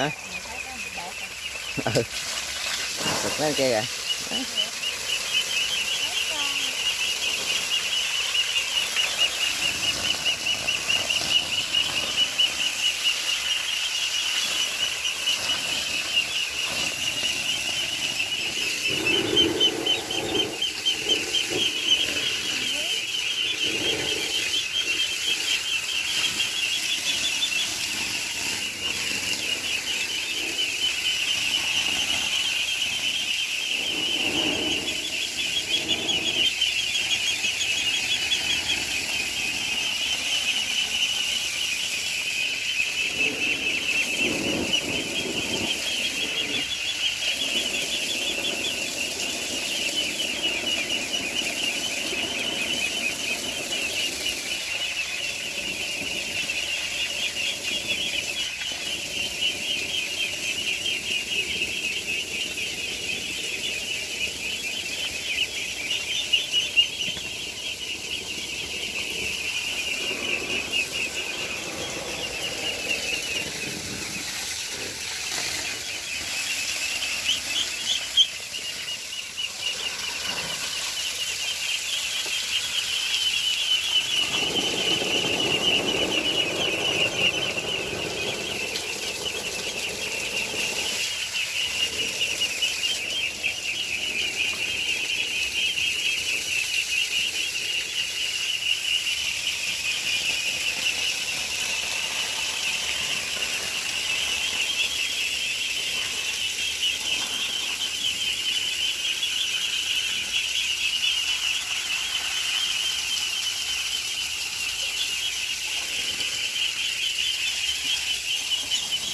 hả? Ừ thật mấy cây kìa ờ.